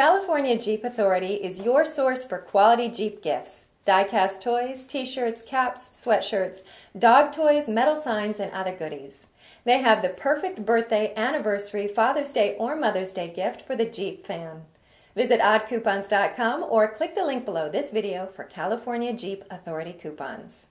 California Jeep Authority is your source for quality Jeep gifts. diecast toys, t-shirts, caps, sweatshirts, dog toys, metal signs, and other goodies. They have the perfect birthday, anniversary, Father's Day, or Mother's Day gift for the Jeep fan. Visit oddcoupons.com or click the link below this video for California Jeep Authority coupons.